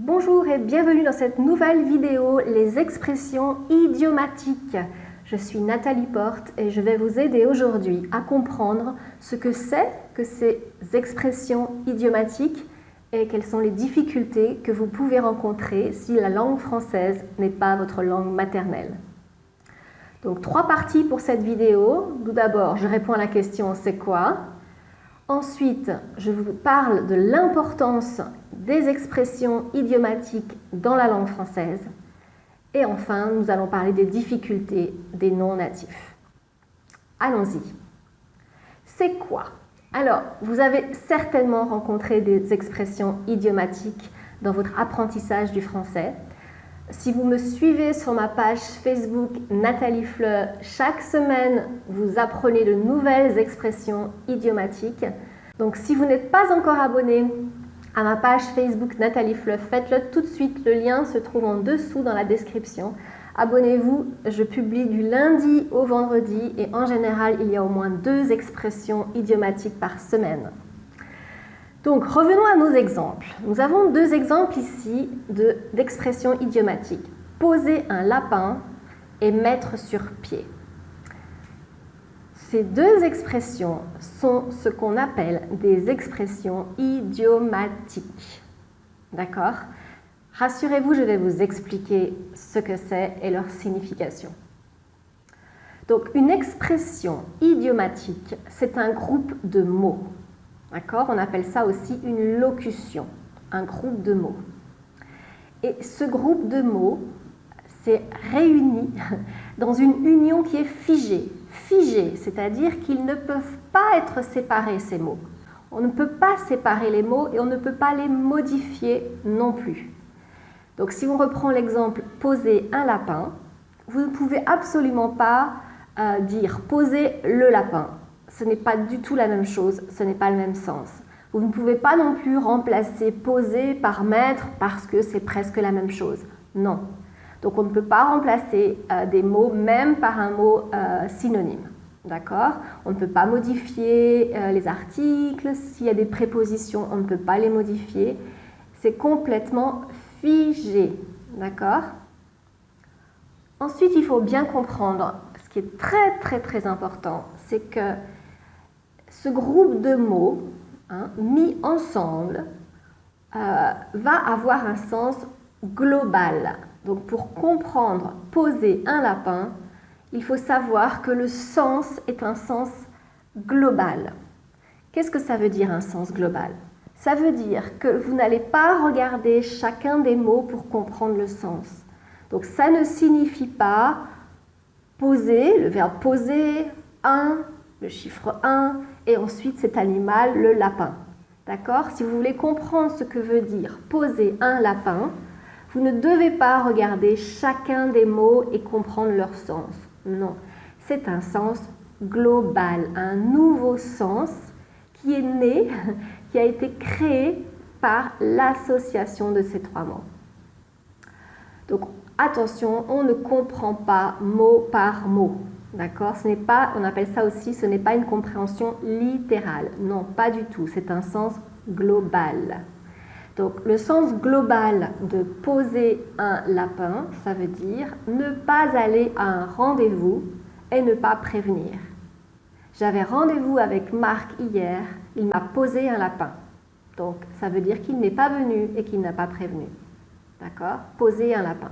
Bonjour et bienvenue dans cette nouvelle vidéo, les expressions idiomatiques. Je suis Nathalie Porte et je vais vous aider aujourd'hui à comprendre ce que c'est que ces expressions idiomatiques et quelles sont les difficultés que vous pouvez rencontrer si la langue française n'est pas votre langue maternelle. Donc trois parties pour cette vidéo. Tout d'abord, je réponds à la question « c'est quoi ?» Ensuite, je vous parle de l'importance des expressions idiomatiques dans la langue française. Et enfin, nous allons parler des difficultés des non-natifs. Allons-y. C'est quoi? Alors, vous avez certainement rencontré des expressions idiomatiques dans votre apprentissage du français. Si vous me suivez sur ma page Facebook Nathalie Fleur, chaque semaine, vous apprenez de nouvelles expressions idiomatiques. Donc si vous n'êtes pas encore abonné à ma page Facebook Nathalie Fleur, faites-le tout de suite. Le lien se trouve en dessous dans la description. Abonnez-vous, je publie du lundi au vendredi et en général, il y a au moins deux expressions idiomatiques par semaine. Donc, revenons à nos exemples. Nous avons deux exemples ici d'expressions idiomatiques. Poser un lapin et mettre sur pied. Ces deux expressions sont ce qu'on appelle des expressions idiomatiques. D'accord? Rassurez-vous, je vais vous expliquer ce que c'est et leur signification. Donc, une expression idiomatique, c'est un groupe de mots. D'accord? On appelle ça aussi une locution, un groupe de mots. Et ce groupe de mots s'est réuni dans une union qui est figée. Figée, c'est-à-dire qu'ils ne peuvent pas être séparés, ces mots. On ne peut pas séparer les mots et on ne peut pas les modifier non plus. Donc si on reprend l'exemple « poser un lapin », vous ne pouvez absolument pas euh, dire « poser le lapin » ce n'est pas du tout la même chose, ce n'est pas le même sens. Vous ne pouvez pas non plus remplacer poser par mettre parce que c'est presque la même chose. Non. Donc on ne peut pas remplacer euh, des mots même par un mot euh, synonyme. D'accord? On ne peut pas modifier euh, les articles. S'il y a des prépositions, on ne peut pas les modifier. C'est complètement figé. D'accord? Ensuite, il faut bien comprendre, ce qui est très très très important, c'est que ce groupe de mots hein, mis ensemble va avoir un sens global. Donc pour comprendre poser un lapin, il faut savoir que le sens est un sens global. Qu'est-ce que ça veut dire un sens global? Ça veut dire que vous n'allez pas regarder chacun des mots pour comprendre le sens. Donc ça ne signifie pas poser, le verbe poser, un, le chiffre 1, et ensuite cet animal, le lapin. D'accord? Si vous voulez comprendre ce que veut dire poser un lapin, vous ne devez pas regarder chacun des mots et comprendre leur sens. Non, c'est un sens global, un nouveau sens qui est né, qui a été créé par l'association de ces trois mots. Donc attention, on ne comprend pas mot par mot. D'accord? Ce n'est pas, on appelle ça aussi, ce n'est pas une compréhension littérale. Non, pas du tout. C'est un sens global. Donc, le sens global de poser un lapin, ça veut dire ne pas aller à un rendez-vous et ne pas prévenir. J'avais rendez-vous avec Marc hier, il m'a posé un lapin. Donc, ça veut dire qu'il n'est pas venu et qu'il n'a pas prévenu. D'accord? Poser un lapin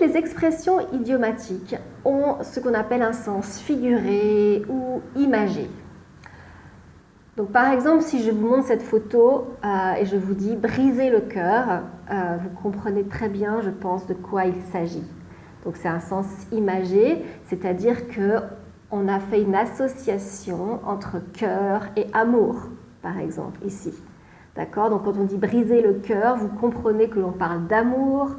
les expressions idiomatiques ont ce qu'on appelle un sens figuré ou imagé. Donc par exemple, si je vous montre cette photo euh, et je vous dis « briser le cœur euh, vous comprenez très bien, je pense, de quoi il s'agit. Donc c'est un sens imagé, c'est-à-dire que on a fait une association entre cœur et amour, par exemple, ici. D'accord? Donc quand on dit briser le cœur, vous comprenez que l'on parle d'amour,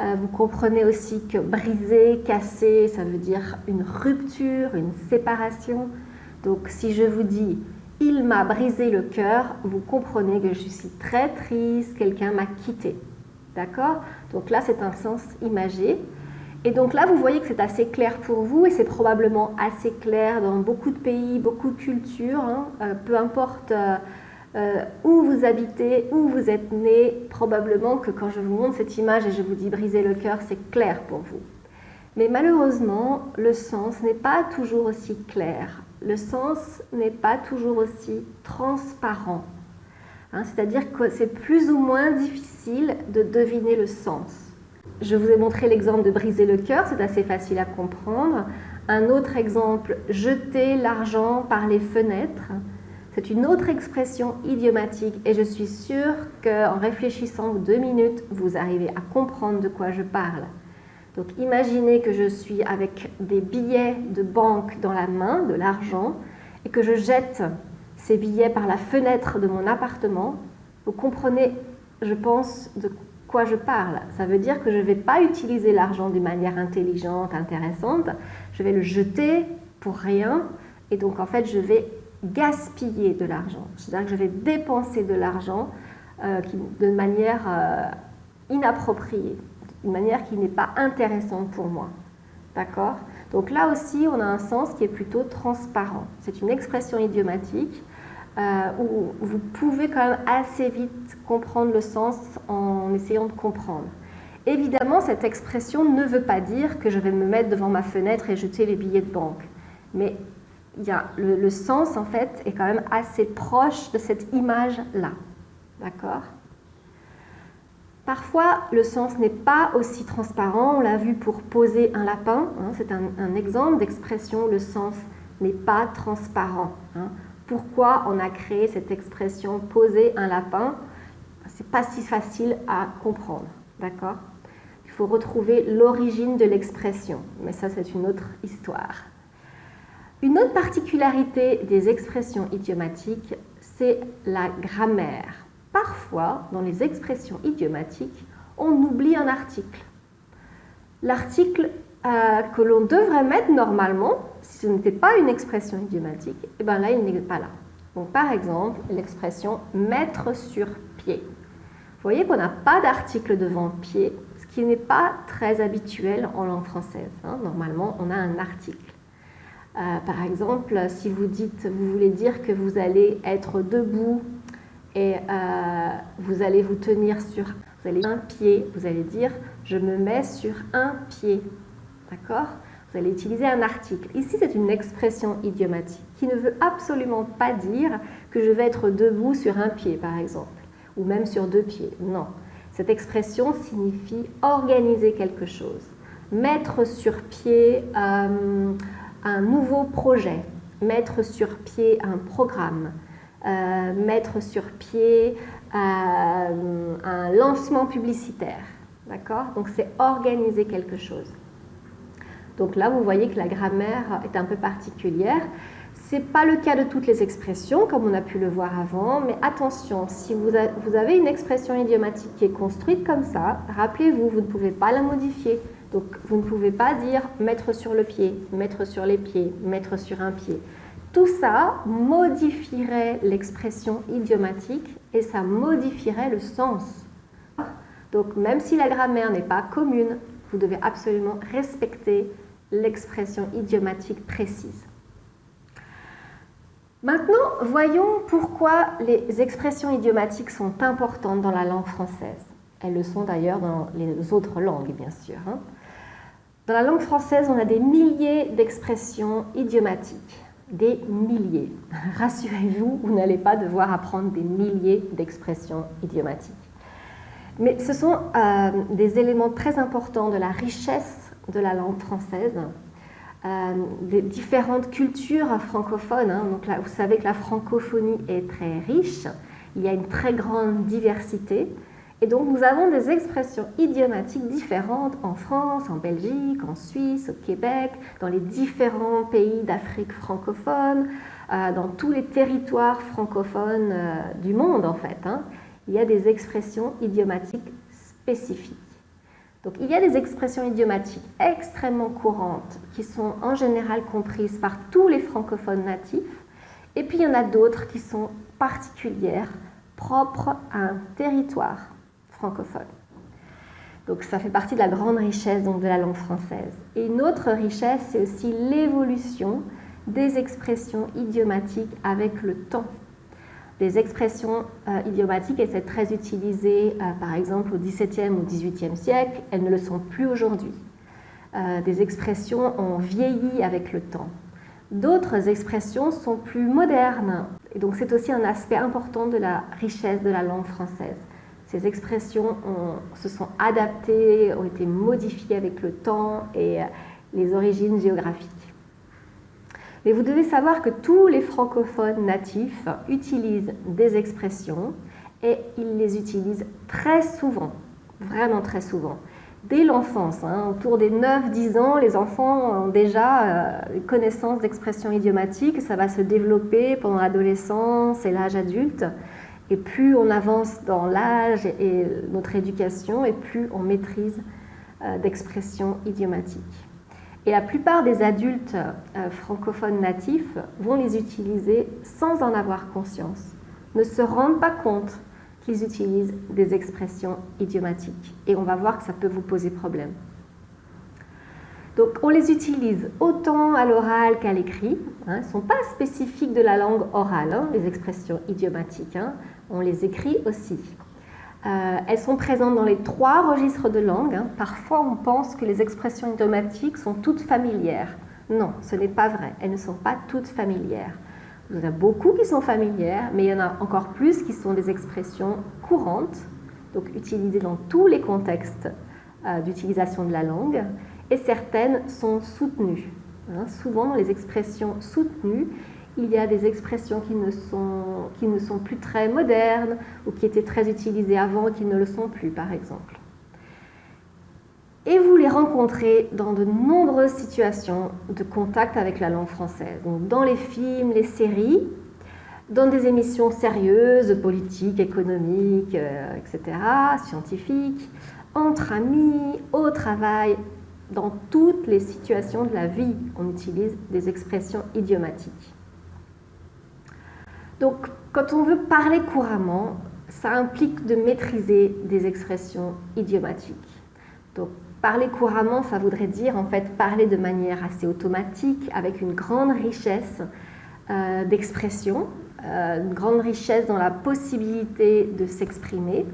euh, vous comprenez aussi que briser, casser, ça veut dire une rupture, une séparation. Donc si je vous dis « il m'a brisé le cœur », vous comprenez que je suis très triste, quelqu'un m'a quitté. D'accord? Donc là, c'est un sens imagé. Et donc là, vous voyez que c'est assez clair pour vous et c'est probablement assez clair dans beaucoup de pays, beaucoup de cultures. Hein. Euh, peu importe euh, euh, où vous habitez, où vous êtes né. Probablement que quand je vous montre cette image et je vous dis briser le cœur, c'est clair pour vous. Mais malheureusement, le sens n'est pas toujours aussi clair. Le sens n'est pas toujours aussi transparent. Hein, c'est-à-dire que c'est plus ou moins difficile de deviner le sens. Je vous ai montré l'exemple de briser le cœur, c'est assez facile à comprendre. Un autre exemple, jeter l'argent par les fenêtres. C'est une autre expression idiomatique et je suis sûre qu'en réfléchissant deux minutes, vous arrivez à comprendre de quoi je parle. Donc imaginez que je suis avec des billets de banque dans la main, de l'argent, et que je jette ces billets par la fenêtre de mon appartement. Vous comprenez, je pense, de quoi je parle. Ça veut dire que je ne vais pas utiliser l'argent d'une manière intelligente, intéressante. Je vais le jeter pour rien. Et donc, en fait, je vais gaspiller de l'argent. C'est-à-dire que je vais dépenser de l'argent euh, de manière euh, inappropriée, d'une manière qui n'est pas intéressante pour moi. D'accord? Donc là aussi, on a un sens qui est plutôt transparent. C'est une expression idiomatique euh, où vous pouvez quand même assez vite comprendre le sens en essayant de comprendre. Évidemment, cette expression ne veut pas dire que je vais me mettre devant ma fenêtre et jeter les billets de banque. Mais y a, le, le, sens, en fait, est quand même assez proche de cette image-là. D'accord? Parfois, le sens n'est pas aussi transparent. On l'a vu pour poser un lapin. Hein, C'est un, exemple d'expression. Le sens n'est pas transparent. Hein pourquoi on a créé cette expression poser un lapin. C'est pas si facile à comprendre, d'accord? Il faut retrouver l'origine de l'expression, mais ça c'est une autre histoire. Une autre particularité des expressions idiomatiques, c'est la grammaire. Parfois, dans les expressions idiomatiques, on oublie un article. L'article euh, que l'on devrait mettre normalement, si ce n'était pas une expression idiomatique, et eh bien là, il n'est pas là. Donc, par exemple, l'expression mettre sur pied. Vous voyez qu'on n'a pas d'article devant pied, ce qui n'est pas très habituel en langue française. Hein. Normalement, on a un article. Euh, par exemple, si vous dites, vous voulez dire que vous allez être debout et euh, vous allez vous tenir sur un pied, vous allez dire je me mets sur un pied. D'accord? Vous allez utiliser un article. Ici, c'est une expression idiomatique qui ne veut absolument pas dire que je vais être debout sur un pied, par exemple, ou même sur deux pieds. Non. Cette expression signifie organiser quelque chose, mettre sur pied euh, un nouveau projet, mettre sur pied un programme, euh, mettre sur pied euh, un lancement publicitaire. D'accord? Donc c'est organiser quelque chose. Donc là, vous voyez que la grammaire est un peu particulière. Ce n'est pas le cas de toutes les expressions, comme on a pu le voir avant, mais attention, si vous, avez une expression idiomatique qui est construite comme ça, rappelez-vous, vous ne pouvez pas la modifier. Donc, vous ne pouvez pas dire mettre sur le pied, mettre sur les pieds, mettre sur un pied. Tout ça modifierait l'expression idiomatique et ça modifierait le sens. Donc, même si la grammaire n'est pas commune, vous devez absolument respecter l'expression idiomatique précise. Maintenant, voyons pourquoi les expressions idiomatiques sont importantes dans la langue française. Elles le sont d'ailleurs dans les autres langues, bien sûr. Hein. Dans la langue française, on a des milliers d'expressions idiomatiques. Des milliers. Rassurez-vous, vous, n'allez pas devoir apprendre des milliers d'expressions idiomatiques. Mais ce sont euh, des éléments très importants de la richesse de la langue française, euh, des différentes cultures francophones. Hein. Donc vous savez que la francophonie est très riche, il y a une très grande diversité. Et donc nous avons des expressions idiomatiques différentes en France, en Belgique, en Suisse, au Québec, dans les différents pays d'Afrique francophone, euh, dans tous les territoires francophones euh, du monde en fait. Hein. Il y a des expressions idiomatiques spécifiques. Donc il y a des expressions idiomatiques extrêmement courantes qui sont en général comprises par tous les francophones natifs et puis il y en a d'autres qui sont particulières, propres à un territoire francophone. Donc ça fait partie de la grande richesse donc, de la langue française. Et une autre richesse, c'est aussi l'évolution des expressions idiomatiques avec le temps. des expressions euh, idiomatiques étaient très utilisées, euh, par exemple, au XVIIe ou XVIIIe siècle. Elles ne le sont plus aujourd'hui. Euh, des expressions ont vieilli avec le temps. D'autres expressions sont plus modernes. Et donc, c'est aussi un aspect important de la richesse de la langue française. Ces expressions se sont adaptées, ont été modifiées avec le temps et les origines géographiques. Mais vous devez savoir que tous les francophones natifs utilisent des expressions et ils les utilisent très souvent, vraiment très souvent. Dès l'enfance, hein, autour des 9-10 ans, les enfants ont déjà euh, connaissance d'expressions idiomatiques. Ça va se développer pendant l'adolescence et l'âge adulte. Et plus on avance dans l'âge et notre éducation, et plus on maîtrise euh, d'expressions idiomatiques. Et la plupart des adultes euh, francophones natifs vont les utiliser sans en avoir conscience, ne se rendent pas compte qu'ils utilisent des expressions idiomatiques. Et on va voir que ça peut vous poser problème. Donc on les utilise autant à l'oral qu'à l'écrit. Hein. Elles ne sont pas spécifiques de la langue orale, hein, les expressions idiomatiques. Hein. On les écrit aussi. Euh, elles sont présentes dans les trois registres de langue. Hein. Parfois, on pense que les expressions idiomatiques sont toutes familières. Non, ce n'est pas vrai. Elles ne sont pas toutes familières. Il y en a beaucoup qui sont familières, mais il y en a encore plus qui sont des expressions courantes, donc utilisées dans tous les contextes euh, d'utilisation de la langue, et certaines sont soutenues. Hein. Souvent, les expressions soutenues, il y a des expressions qui ne, sont, plus très modernes ou qui étaient très utilisées avant et qui ne le sont plus, par exemple. Et vous les rencontrez dans de nombreuses situations de contact avec la langue française, donc dans les films, les séries, dans des émissions sérieuses, politiques, économiques, euh, etc., scientifiques, entre amis, au travail, dans toutes les situations de la vie, on utilise des expressions idiomatiques. Donc, quand on veut parler couramment, ça implique de maîtriser des expressions idiomatiques. Donc, parler couramment, ça voudrait dire en fait parler de manière assez automatique, avec une grande richesse euh, d'expression, euh, une grande richesse dans la possibilité de s'exprimer.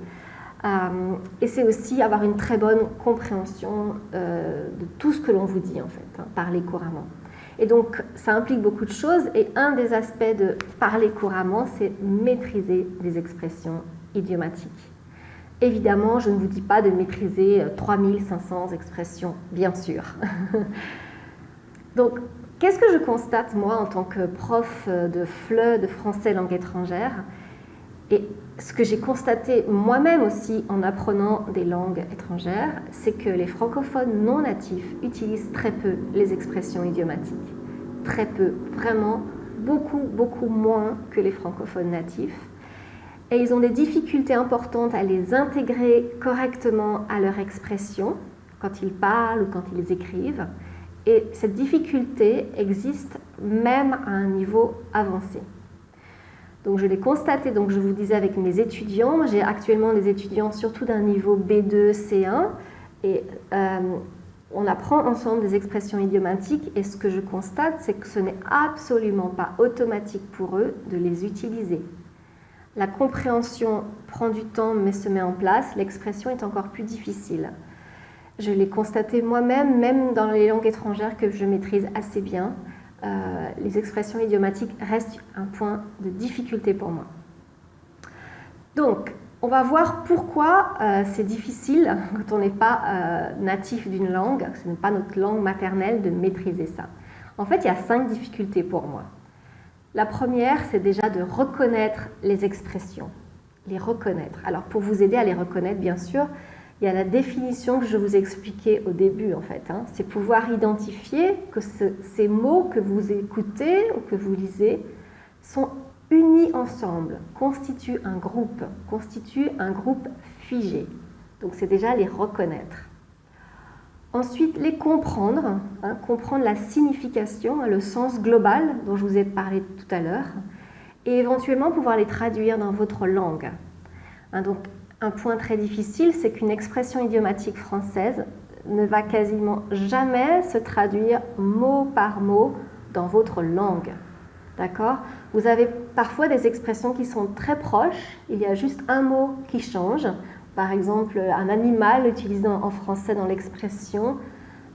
Euh, et c'est aussi avoir une très bonne compréhension de tout ce que l'on vous dit en fait, hein, parler couramment. Et donc, ça implique beaucoup de choses. Et un des aspects de parler couramment, c'est maîtriser des expressions idiomatiques. Évidemment, je ne vous dis pas de maîtriser 3500 euh, expressions, bien sûr. donc, qu'est-ce que je constate, moi, en tant que prof euh, de FLE, de français langue étrangère? Ce que j'ai constaté moi-même aussi en apprenant des langues étrangères, c'est que les francophones non natifs utilisent très peu les expressions idiomatiques. Très peu, vraiment beaucoup, beaucoup moins que les francophones natifs. Et ils ont des difficultés importantes à les intégrer correctement à leur expression quand ils parlent ou quand ils écrivent. Et cette difficulté existe même à un niveau avancé. Donc je l'ai constaté, donc je vous disais avec mes étudiants, j'ai actuellement des étudiants surtout d'un niveau B2, C1, et euh, on apprend ensemble des expressions idiomatiques, et ce que je constate, c'est que ce n'est absolument pas automatique pour eux de les utiliser. La compréhension prend du temps mais se met en place, l'expression est encore plus difficile. Je l'ai constaté moi-même, même dans les langues étrangères que je maîtrise assez bien. Euh, les expressions idiomatiques restent un point de difficulté pour moi. Donc, on va voir pourquoi euh, c'est difficile quand on n'est pas euh, natif d'une langue, ce n'est pas notre langue maternelle, de maîtriser ça. En fait, il y a cinq difficultés pour moi. La première, c'est déjà de reconnaître les expressions, les reconnaître. Alors, pour vous aider à les reconnaître, bien sûr, il y a la définition que je vous ai expliquée au début, en fait. Hein. C'est pouvoir identifier que ces mots que vous écoutez ou que vous lisez sont unis ensemble, constituent un groupe, constituent un groupe figé. Donc c'est déjà les reconnaître. Ensuite, les comprendre, hein, comprendre la signification, le sens global dont je vous ai parlé tout à l'heure, et éventuellement pouvoir les traduire dans votre langue. Hein, donc un point très difficile, c'est qu'une expression idiomatique française ne va quasiment jamais se traduire mot par mot dans votre langue. D'accord? Vous avez parfois des expressions qui sont très proches, il y a juste un mot qui change. Par exemple, un animal utilisé en français dans l'expression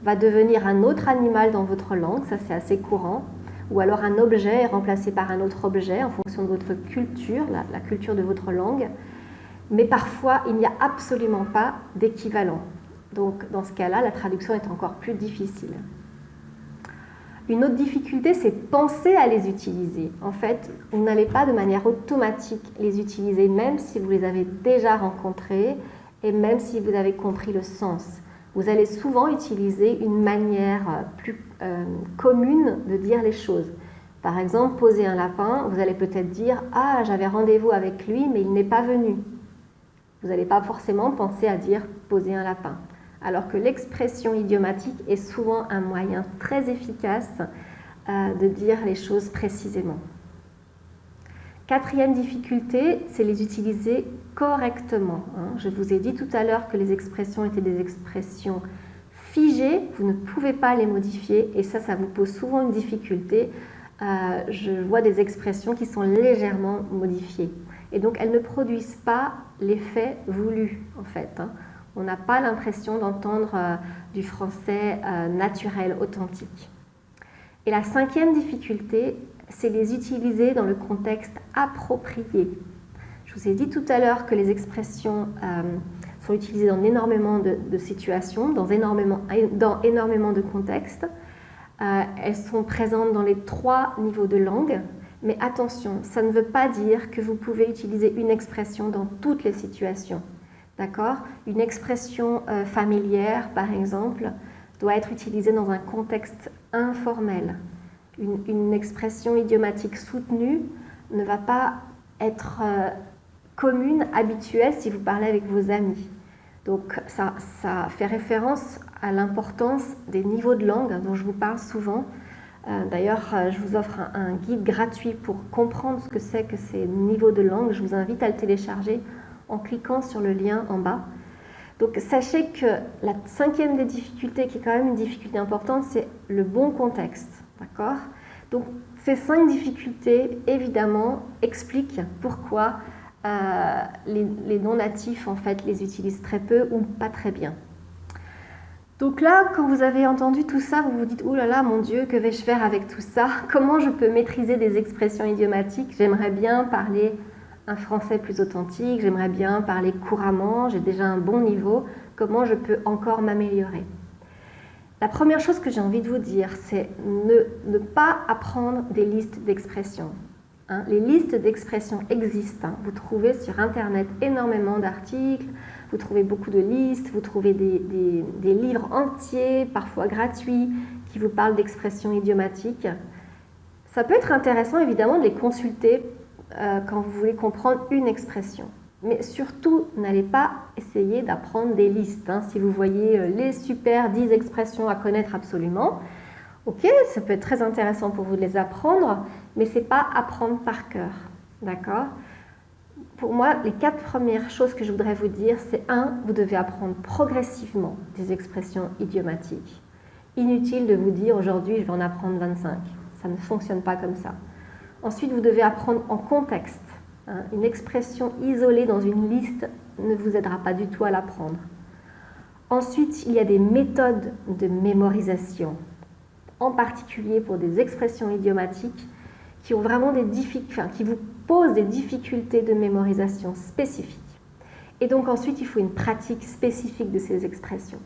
va devenir un autre animal dans votre langue, ça c'est assez courant. Ou alors un objet est remplacé par un autre objet en fonction de votre culture, la, la culture de votre langue. Mais parfois, il n'y a absolument pas d'équivalent. Donc dans ce cas-là, la traduction est encore plus difficile. Une autre difficulté, c'est penser à les utiliser. En fait, vous n'allez pas de manière automatique les utiliser, même si vous les avez déjà rencontrés et même si vous avez compris le sens. Vous allez souvent utiliser une manière plus euh, commune de dire les choses. Par exemple, poser un lapin, vous allez peut-être dire « Ah, j'avais rendez-vous avec lui, mais il n'est pas venu ». Vous n'allez pas forcément penser à dire « poser un lapin » alors que l'expression idiomatique est souvent un moyen très efficace euh, de dire les choses précisément. Quatrième difficulté, c'est les utiliser correctement. Hein. Je vous ai dit tout à l'heure que les expressions étaient des expressions figées, vous ne pouvez pas les modifier et ça, ça vous pose souvent une difficulté. Euh, je vois des expressions qui sont légèrement modifiées et donc elles ne produisent pas l'effet voulu en fait. Hein on n'a pas l'impression d'entendre euh, du français euh, naturel, authentique. Et la cinquième difficulté, c'est les utiliser dans le contexte approprié. Je vous ai dit tout à l'heure que les expressions euh, sont utilisées dans énormément de, situations, dans énormément, dans énormément de contextes. elles sont présentes dans les trois niveaux de langue, mais attention, ça ne veut pas dire que vous pouvez utiliser une expression dans toutes les situations. D'accord? Une expression euh, familière, par exemple, doit être utilisée dans un contexte informel. Une, expression idiomatique soutenue ne va pas être euh, commune, habituelle si vous parlez avec vos amis. Donc ça, ça fait référence à l'importance des niveaux de langue dont je vous parle souvent. Euh, d'ailleurs, je vous offre un, guide gratuit pour comprendre ce que c'est que ces niveaux de langue. Je vous invite à le télécharger en cliquant sur le lien en bas. Donc sachez que la cinquième des difficultés, qui est quand même une difficulté importante, c'est le bon contexte. D'accord? Donc ces cinq difficultés, évidemment, expliquent pourquoi euh, les, non-natifs, en fait, les utilisent très peu ou pas très bien. Donc là, quand vous avez entendu tout ça, vous vous dites « Oh là là, mon Dieu, que vais-je faire avec tout ça? Comment je peux maîtriser des expressions idiomatiques? J'aimerais bien parler un français plus authentique, j'aimerais bien parler couramment, j'ai déjà un bon niveau, comment je peux encore m'améliorer? La première chose que j'ai envie de vous dire, c'est ne, ne, pas apprendre des listes d'expressions. Hein. les listes d'expressions existent. Hein. Vous trouvez sur Internet énormément d'articles, vous trouvez beaucoup de listes, vous trouvez des, livres entiers, parfois gratuits, qui vous parlent d'expressions idiomatiques. Ça peut être intéressant évidemment de les consulter euh, quand vous voulez comprendre une expression. Mais surtout, n'allez pas essayer d'apprendre des listes. Hein. Si vous voyez euh, les super 10 expressions à connaître absolument, ok, ça peut être très intéressant pour vous de les apprendre, mais ce n'est pas apprendre par cœur. D'accord? Pour moi, les quatre premières choses que je voudrais vous dire, c'est un, vous devez apprendre progressivement des expressions idiomatiques. Inutile de vous dire aujourd'hui, je vais en apprendre 25. Ça ne fonctionne pas comme ça. Ensuite, vous devez apprendre en contexte. Hein. Une expression isolée dans une liste ne vous aidera pas du tout à l'apprendre. Ensuite, il y a des méthodes de mémorisation, en particulier pour des expressions idiomatiques qui, ont vraiment des qui vous des difficultés de mémorisation spécifiques. Et donc ensuite, il faut une pratique spécifique de ces expressions.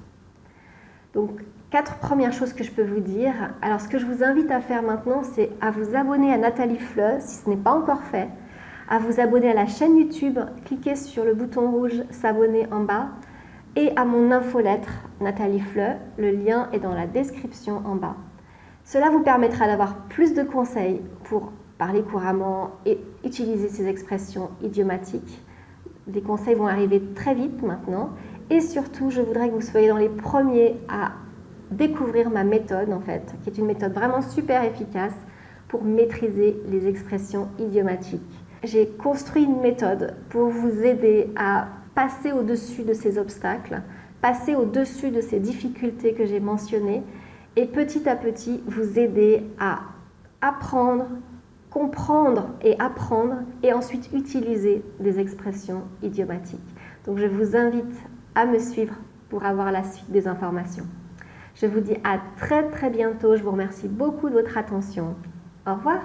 Donc, quatre premières choses que je peux vous dire. Alors, ce que je vous invite à faire maintenant, c'est à vous abonner à Nathalie Fleu, si ce n'est pas encore fait, à vous abonner à la chaîne YouTube, cliquez sur le bouton rouge « S'abonner » en bas, et à mon infolettre Nathalie Fleu, le lien est dans la description en bas. Cela vous permettra d'avoir plus de conseils pour parler couramment et utiliser ces expressions idiomatiques. Les conseils vont arriver très vite maintenant et surtout, je voudrais que vous soyez dans les premiers à découvrir ma méthode, en fait, qui est une méthode vraiment super efficace pour maîtriser les expressions idiomatiques. J'ai construit une méthode pour vous aider à passer au-dessus de ces obstacles, passer au-dessus de ces difficultés que j'ai mentionnées et petit à petit vous aider à apprendre, comprendre et apprendre et ensuite utiliser des expressions idiomatiques. Donc je vous invite à me suivre pour avoir la suite des informations. Je vous dis à très très bientôt. Je vous remercie beaucoup de votre attention. Au revoir.